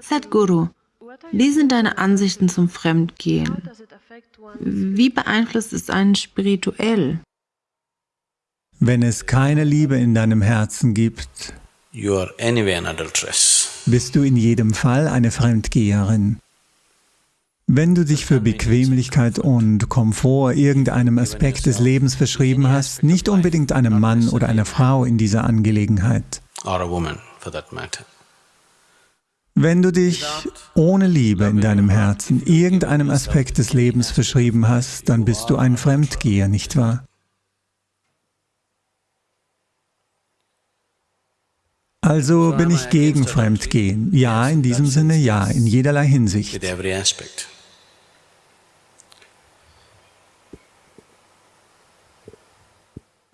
Sadhguru, wie sind deine Ansichten zum Fremdgehen? Wie beeinflusst es einen spirituell? Wenn es keine Liebe in deinem Herzen gibt, bist du in jedem Fall eine Fremdgeherin. Wenn du dich für Bequemlichkeit und Komfort irgendeinem Aspekt des Lebens verschrieben hast, nicht unbedingt einem Mann oder einer Frau in dieser Angelegenheit. Wenn du dich ohne Liebe in deinem Herzen irgendeinem Aspekt des Lebens verschrieben hast, dann bist du ein Fremdgeher, nicht wahr? Also bin ich gegen Fremdgehen. Ja, in diesem Sinne ja, in jederlei Hinsicht.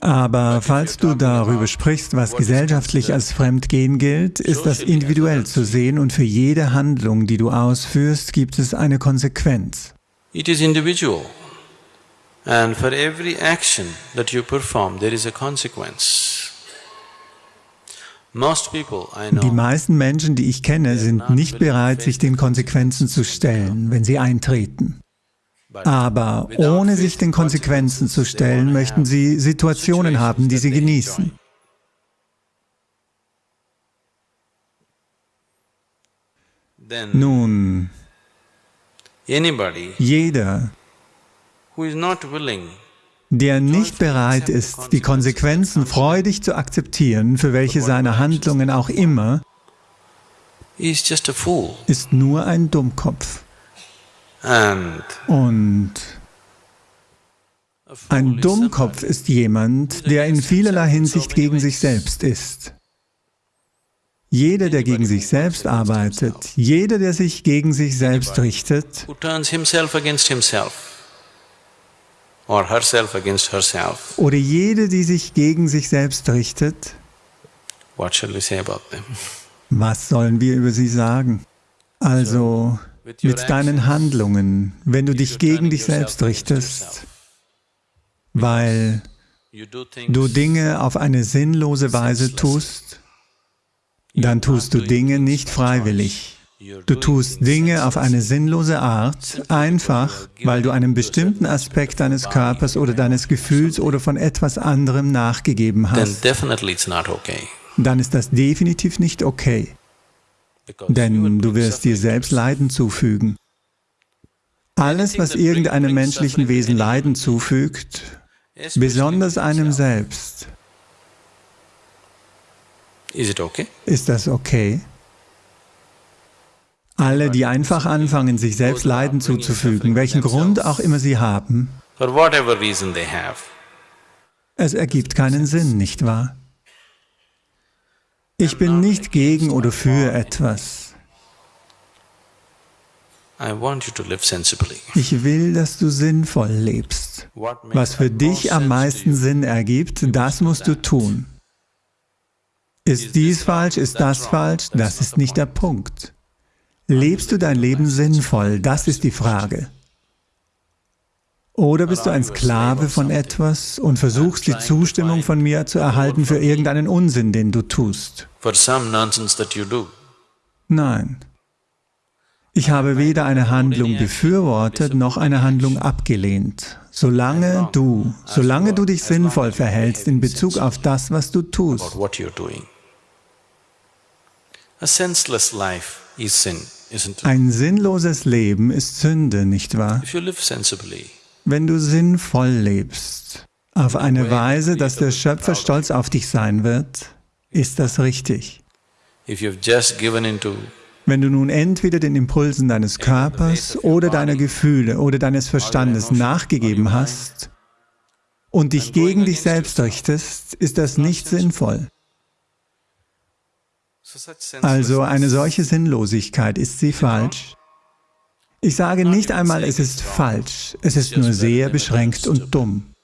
Aber falls du darüber sprichst, was gesellschaftlich als Fremdgehen gilt, ist das individuell zu sehen und für jede Handlung, die du ausführst, gibt es eine Konsequenz. It is individual. And for every action that you perform, there is a consequence. Die meisten Menschen, die ich kenne, sind nicht bereit, sich den Konsequenzen zu stellen, wenn sie eintreten. Aber ohne sich den Konsequenzen zu stellen, möchten sie Situationen haben, die sie genießen. Nun, jeder, der nicht bereit ist, die Konsequenzen freudig zu akzeptieren, für welche seine Handlungen auch immer, ist nur ein Dummkopf. Und ein Dummkopf ist jemand, der in vielerlei Hinsicht gegen sich selbst ist. Jeder, der gegen sich selbst arbeitet, jeder, der sich gegen sich selbst richtet, oder jede, die sich gegen sich selbst richtet, was sollen wir über sie sagen? Also, mit deinen Handlungen, wenn du dich gegen dich selbst richtest, weil du Dinge auf eine sinnlose Weise tust, dann tust du Dinge nicht freiwillig. Du tust Dinge auf eine sinnlose Art, einfach, weil du einem bestimmten Aspekt deines Körpers oder deines Gefühls oder von etwas anderem nachgegeben hast. Dann ist das definitiv nicht okay denn du wirst dir selbst Leiden zufügen. Alles, was irgendeinem menschlichen Wesen Leiden zufügt, besonders einem selbst, ist das okay? Alle, die einfach anfangen, sich selbst Leiden zuzufügen, welchen Grund auch immer sie haben, es ergibt keinen Sinn, nicht wahr? Ich bin nicht gegen oder für etwas. Ich will, dass du sinnvoll lebst. Was für dich am meisten Sinn ergibt, das musst du tun. Ist dies falsch, ist das falsch, das ist nicht der Punkt. Lebst du dein Leben sinnvoll, das ist die Frage. Oder bist du ein Sklave von etwas und versuchst die Zustimmung von mir zu erhalten für irgendeinen Unsinn, den du tust? Nein. Ich habe weder eine Handlung befürwortet, noch eine Handlung abgelehnt. Solange du, solange du dich sinnvoll verhältst in Bezug auf das, was du tust. Ein sinnloses Leben ist Sünde, nicht wahr? Wenn du sinnvoll lebst, auf eine Weise, dass der Schöpfer stolz auf dich sein wird, ist das richtig. Wenn du nun entweder den Impulsen deines Körpers oder deiner Gefühle oder deines Verstandes nachgegeben hast und dich gegen dich selbst richtest, ist das nicht sinnvoll. Also eine solche Sinnlosigkeit, ist sie falsch? Ich sage nicht einmal, es ist falsch, es ist nur sehr beschränkt und dumm.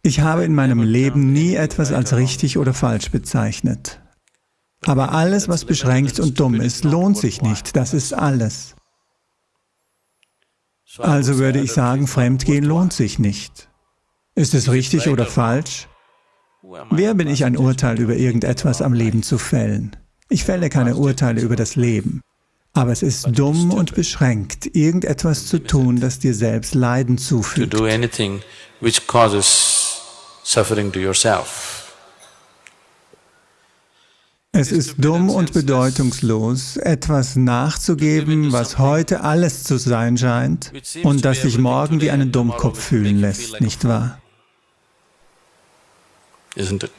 Ich habe in meinem Leben nie etwas als richtig oder falsch bezeichnet. Aber alles, was beschränkt und dumm ist, lohnt sich nicht, das ist alles. Also würde ich sagen, Fremdgehen lohnt sich nicht. Ist es richtig oder falsch? Wer bin ich, ein Urteil über irgendetwas am Leben zu fällen? Ich fälle keine Urteile über das Leben. Aber es ist dumm und beschränkt, irgendetwas zu tun, das dir selbst Leiden to zufügt. do anything which causes suffering to yourself. Es ist dumm und bedeutungslos, etwas nachzugeben, was heute alles zu sein scheint und das sich morgen wie einen Dummkopf fühlen lässt, nicht wahr? Isn't it?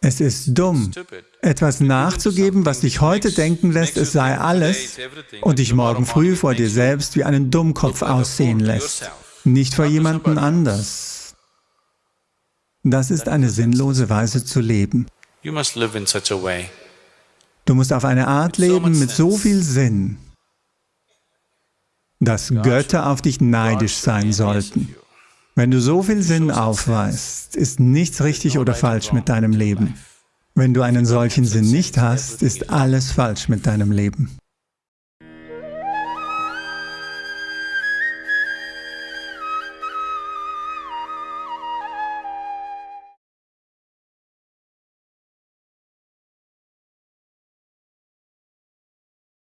Es ist dumm, etwas nachzugeben, was dich heute denken lässt, es sei alles und dich morgen früh vor dir selbst wie einen Dummkopf aussehen lässt, nicht vor jemanden anders. Das ist eine sinnlose Weise zu leben. Du musst auf eine Art leben mit so viel Sinn, dass Götter auf dich neidisch sein sollten. Wenn du so viel Sinn aufweist, ist nichts richtig oder falsch mit deinem Leben. Wenn du einen solchen Sinn nicht hast, ist alles falsch mit deinem Leben.